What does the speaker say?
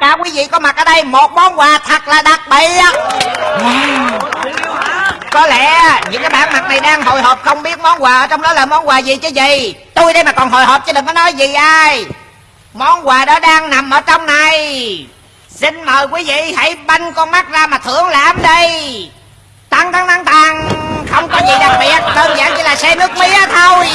cả quý vị có mặt ở đây, một món quà thật là đặc biệt. Có lẽ những cái bản mặt này đang hồi hộp, không biết món quà ở trong đó là món quà gì chứ gì? Tôi đây mà còn hồi hộp chứ đừng có nói gì ai. Món quà đó đang nằm ở trong này. Xin mời quý vị hãy banh con mắt ra mà thưởng lãm đi. Tăng tăng tăng tăng. Không có gì đặc biệt, đơn giản chỉ là xe nước mía thôi.